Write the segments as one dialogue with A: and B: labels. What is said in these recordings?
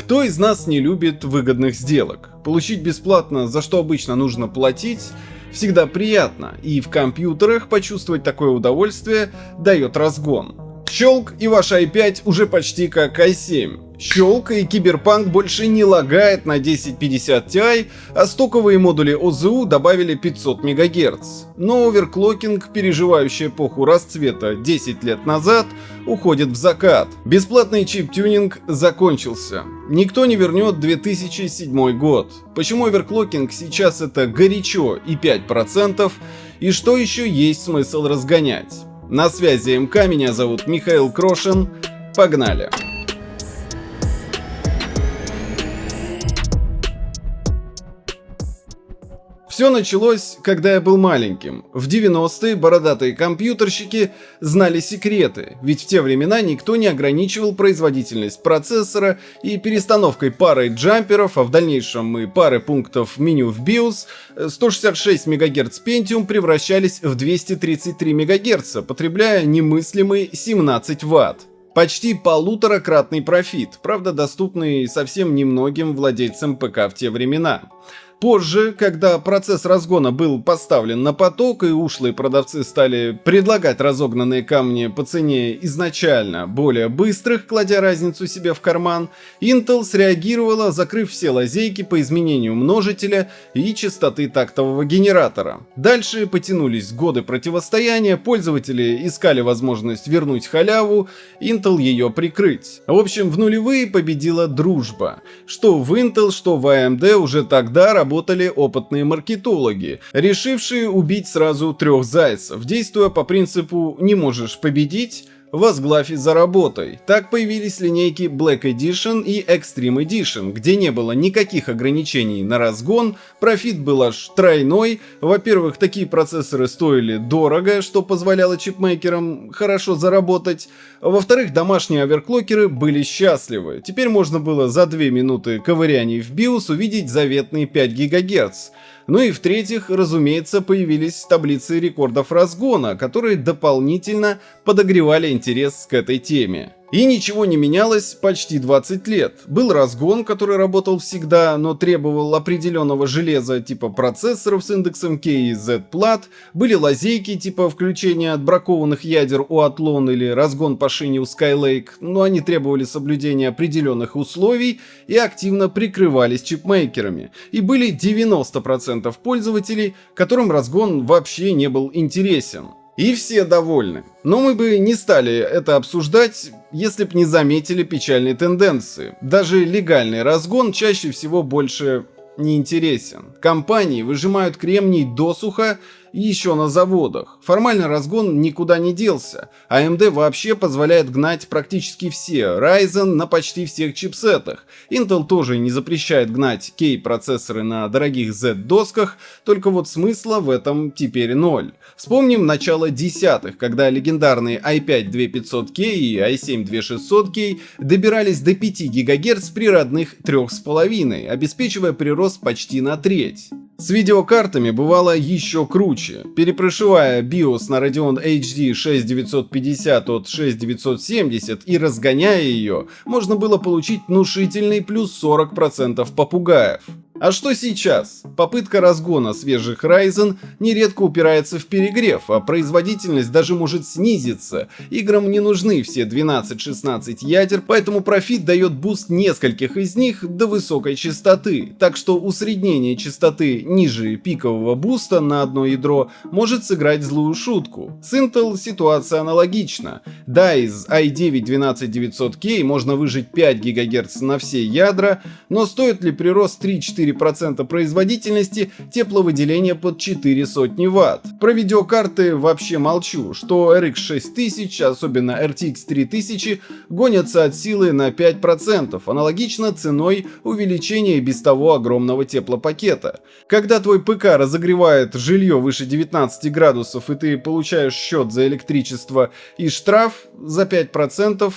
A: Кто из нас не любит выгодных сделок? Получить бесплатно, за что обычно нужно платить, всегда приятно, и в компьютерах почувствовать такое удовольствие дает разгон. Щелк и ваш i5 уже почти как i7. Щелк и Киберпанк больше не лагает на 1050 Ti, а стоковые модули ОЗУ добавили 500 МГц. Но оверклокинг, переживающий эпоху расцвета 10 лет назад, уходит в закат. Бесплатный чип-тюнинг закончился. Никто не вернет 2007 год. Почему оверклокинг сейчас это горячо и 5%, и что еще есть смысл разгонять? На связи МК, меня зовут Михаил Крошин. Погнали! Все началось, когда я был маленьким. В 90-е бородатые компьютерщики знали секреты, ведь в те времена никто не ограничивал производительность процессора и перестановкой пары джамперов, а в дальнейшем и пары пунктов меню в BIOS, 166 МГц Pentium превращались в 233 МГц, потребляя немыслимые 17 Вт. Почти полуторакратный профит, правда доступный совсем немногим владельцам ПК в те времена. Позже, когда процесс разгона был поставлен на поток и ушлые продавцы стали предлагать разогнанные камни по цене изначально более быстрых, кладя разницу себе в карман, Intel среагировала, закрыв все лазейки по изменению множителя и частоты тактового генератора. Дальше потянулись годы противостояния, пользователи искали возможность вернуть халяву, Intel ее прикрыть. В общем, в нулевые победила дружба. Что в Intel, что в AMD уже тогда работали работали опытные маркетологи, решившие убить сразу трех зайцев, действуя по принципу «не можешь победить», возглавь за работой. Так появились линейки Black Edition и Extreme Edition, где не было никаких ограничений на разгон, профит был аж тройной. Во-первых, такие процессоры стоили дорого, что позволяло чипмейкерам хорошо заработать. Во-вторых, домашние оверклокеры были счастливы. Теперь можно было за 2 минуты ковыряний в BIOS увидеть заветные 5 ГГц. Ну и в-третьих, разумеется, появились таблицы рекордов разгона, которые дополнительно подогревали интерес к этой теме. И ничего не менялось почти 20 лет. Был разгон, который работал всегда, но требовал определенного железа типа процессоров с индексом K и Z-плат, были лазейки типа включения отбракованных ядер у Athlon или разгон по шине у Skylake, но они требовали соблюдения определенных условий и активно прикрывались чипмейкерами. И были 90% пользователей, которым разгон вообще не был интересен. И все довольны. Но мы бы не стали это обсуждать, если б не заметили печальной тенденции. Даже легальный разгон чаще всего больше не интересен. Компании выжимают кремний досуха еще на заводах. Формально разгон никуда не делся. AMD а вообще позволяет гнать практически все Ryzen на почти всех чипсетах. Intel тоже не запрещает гнать K-процессоры на дорогих Z-досках, только вот смысла в этом теперь ноль. Вспомним начало десятых, когда легендарные i5 2500K и i7 2600K добирались до 5 ГГц при родных 3,5, обеспечивая прирост почти на треть. С видеокартами бывало еще круче. Перепрошивая BIOS на Radeon HD 6950 от 6970 и разгоняя ее, можно было получить внушительный плюс 40% попугаев. А что сейчас? Попытка разгона свежих Ryzen нередко упирается в перегрев, а производительность даже может снизиться. Играм не нужны все 12-16 ядер, поэтому профит дает буст нескольких из них до высокой частоты, так что усреднение частоты ниже пикового буста на одно ядро может сыграть злую шутку. С Intel ситуация аналогична. Да, из i9 12900K можно выжить 5 ГГц на все ядра, но стоит ли прирост 3-4 4% производительности, тепловыделение под 4 сотни Вт. Про видеокарты вообще молчу, что RX 6000, особенно RTX 3000, гонятся от силы на 5%, аналогично ценой увеличения без того огромного теплопакета. Когда твой ПК разогревает жилье выше 19 градусов и ты получаешь счет за электричество и штраф за 5%,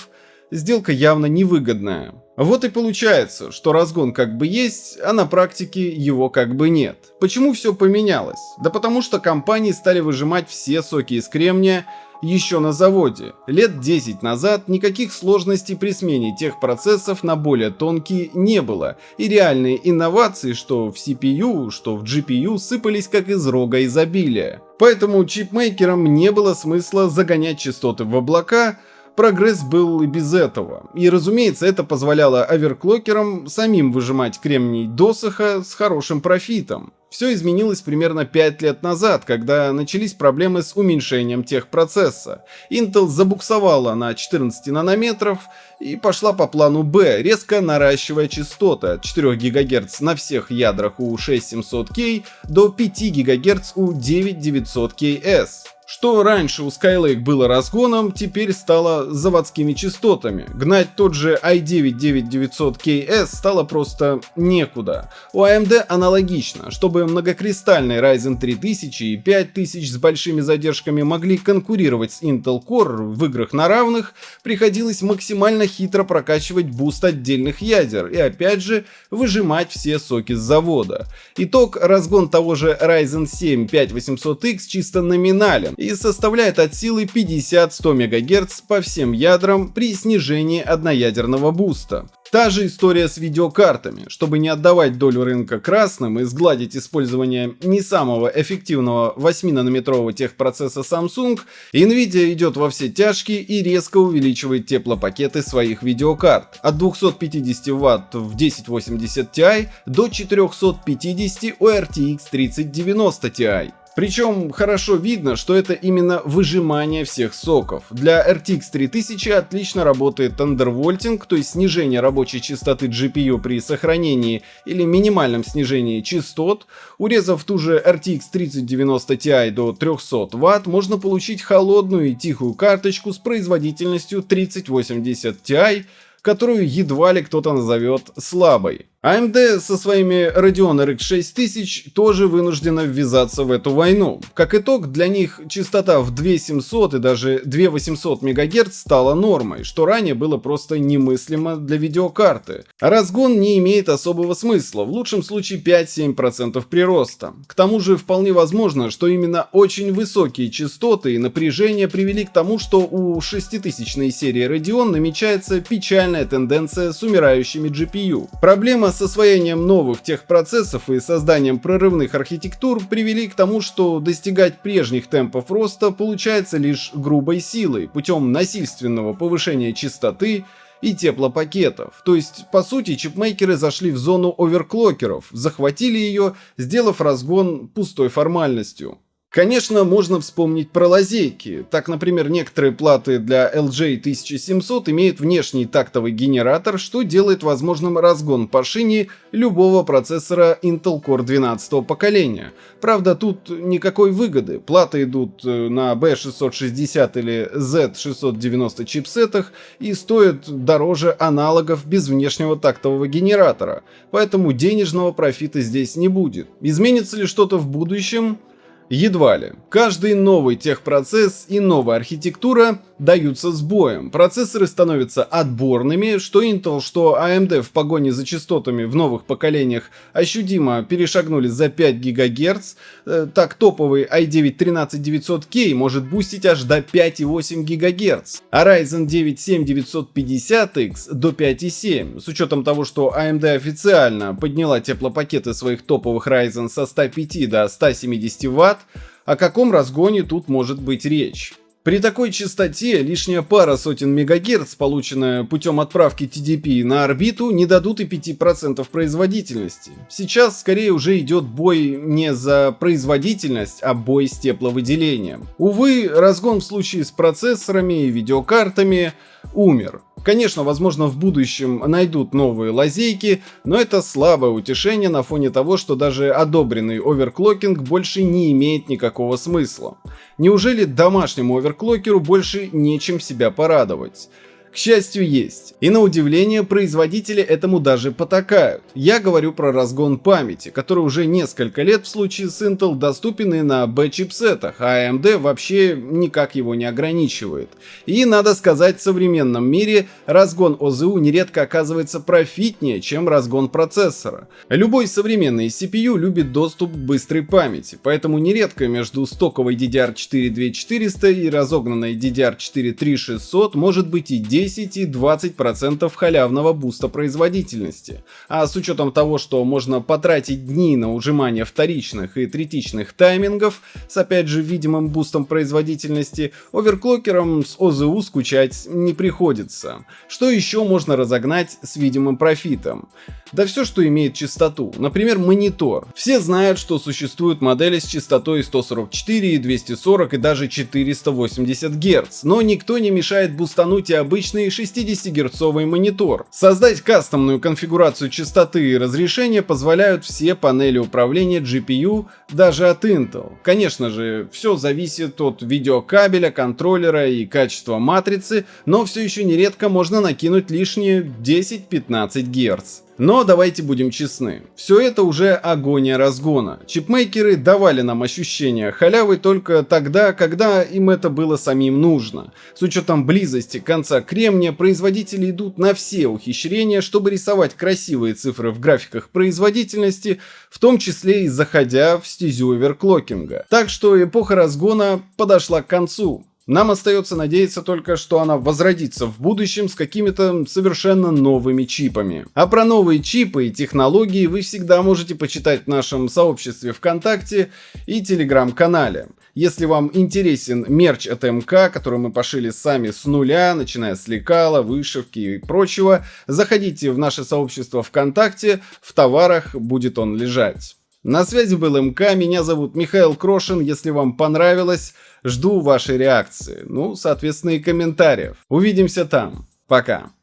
A: сделка явно невыгодная. Вот и получается, что разгон как бы есть, а на практике его как бы нет. Почему все поменялось? Да потому что компании стали выжимать все соки из кремния еще на заводе. Лет 10 назад никаких сложностей при смене тех процессов на более тонкие не было, и реальные инновации, что в CPU, что в GPU, сыпались как из рога изобилия. Поэтому чипмейкерам не было смысла загонять частоты в облака, прогресс был и без этого. И разумеется, это позволяло оверклокерам самим выжимать кремний досыха с хорошим профитом. Все изменилось примерно 5 лет назад, когда начались проблемы с уменьшением техпроцесса. Intel забуксовала на 14 нанометров и пошла по плану B, резко наращивая частоты от 4 ГГц на всех ядрах у 6700K до 5 ГГц у 9900KS. Что раньше у Skylake было разгоном, теперь стало заводскими частотами. Гнать тот же i9-9900KS стало просто некуда. У AMD аналогично. Чтобы многокристальный Ryzen 3000 и 5000 с большими задержками могли конкурировать с Intel Core в играх на равных, приходилось максимально хитро прокачивать буст отдельных ядер и опять же выжимать все соки с завода. Итог разгон того же Ryzen 7 5800X чисто номинален и составляет от силы 50-100 МГц по всем ядрам при снижении одноядерного буста. Та же история с видеокартами. Чтобы не отдавать долю рынка красным и сгладить использование не самого эффективного 8-нанометрового техпроцесса Samsung, Nvidia идет во все тяжкие и резко увеличивает теплопакеты своих видеокарт от 250 Вт в 1080 Ti до 450 у RTX 3090 Ti. Причем хорошо видно, что это именно выжимание всех соков. Для RTX 3000 отлично работает андервольтинг, то есть снижение рабочей частоты GPU при сохранении или минимальном снижении частот. Урезав ту же RTX 3090 Ti до 300 Вт, можно получить холодную и тихую карточку с производительностью 3080 Ti, которую едва ли кто-то назовет слабой. AMD со своими Radeon RX 6000 тоже вынуждена ввязаться в эту войну. Как итог, для них частота в 2700 и даже 2800 МГц стала нормой, что ранее было просто немыслимо для видеокарты. разгон не имеет особого смысла, в лучшем случае 5-7% прироста. К тому же вполне возможно, что именно очень высокие частоты и напряжение привели к тому, что у 6000 серии Radeon намечается печальная тенденция с умирающими GPU. Проблема с освоением новых техпроцессов и созданием прорывных архитектур привели к тому, что достигать прежних темпов роста получается лишь грубой силой, путем насильственного повышения частоты и теплопакетов. То есть, по сути, чипмейкеры зашли в зону оверклокеров, захватили ее, сделав разгон пустой формальностью. Конечно, можно вспомнить про лазейки. Так, например, некоторые платы для LJ 1700 имеют внешний тактовый генератор, что делает возможным разгон по шине любого процессора Intel Core 12 поколения. Правда, тут никакой выгоды. Платы идут э, на B660 или Z690 чипсетах и стоят дороже аналогов без внешнего тактового генератора, поэтому денежного профита здесь не будет. Изменится ли что-то в будущем? Едва ли. Каждый новый техпроцесс и новая архитектура даются с боем. Процессоры становятся отборными, что Intel, что AMD в погоне за частотами в новых поколениях ощутимо перешагнули за 5 ГГц. Э, так топовый i9-13900K может бустить аж до 5,8 ГГц, а Ryzen 9 7950X до 5,7. С учетом того, что AMD официально подняла теплопакеты своих топовых Ryzen со 105 до 170 Вт, о каком разгоне тут может быть речь? При такой частоте лишняя пара сотен мегагерц, полученная путем отправки TDP на орбиту, не дадут и 5% производительности. Сейчас скорее уже идет бой не за производительность, а бой с тепловыделением. Увы, разгон в случае с процессорами и видеокартами умер. Конечно, возможно, в будущем найдут новые лазейки, но это слабое утешение на фоне того, что даже одобренный оверклокинг больше не имеет никакого смысла. Неужели домашнему оверклокеру больше нечем себя порадовать? К счастью, есть. И на удивление, производители этому даже потакают. Я говорю про разгон памяти, который уже несколько лет в случае с Intel доступен и на B-чипсетах, а AMD вообще никак его не ограничивает. И надо сказать, в современном мире разгон ОЗУ нередко оказывается профитнее, чем разгон процессора. Любой современный CPU любит доступ к быстрой памяти, поэтому нередко между стоковой DDR4 2400 и разогнанной DDR4 3600 может быть и 10 10 и 20% халявного буста производительности. А с учетом того, что можно потратить дни на ужимание вторичных и третичных таймингов с опять же видимым бустом производительности, оверклокерам с ОЗУ скучать не приходится. Что еще можно разогнать с видимым профитом? Да все, что имеет частоту. Например, монитор. Все знают, что существуют модели с частотой 144, 240 и даже 480 Гц, но никто не мешает бустануть и обычный 60-герцовый монитор. Создать кастомную конфигурацию частоты и разрешения позволяют все панели управления GPU даже от Intel. Конечно же, все зависит от видеокабеля, контроллера и качества матрицы, но все еще нередко можно накинуть лишние 10-15 Гц. Но давайте будем честны, все это уже агония разгона. Чипмейкеры давали нам ощущение халявы только тогда, когда им это было самим нужно. С учетом близости конца кремния, производители идут на все ухищрения, чтобы рисовать красивые цифры в графиках производительности, в том числе и заходя в стезю оверклокинга. Так что эпоха разгона подошла к концу. Нам остается надеяться только, что она возродится в будущем с какими-то совершенно новыми чипами. А про новые чипы и технологии вы всегда можете почитать в нашем сообществе ВКонтакте и Телеграм-канале. Если вам интересен мерч от МК, который мы пошили сами с нуля, начиная с лекала, вышивки и прочего, заходите в наше сообщество ВКонтакте, в товарах будет он лежать. На связи был МК, меня зовут Михаил Крошин, если вам понравилось, жду вашей реакции, ну, соответственно и комментариев. Увидимся там, пока.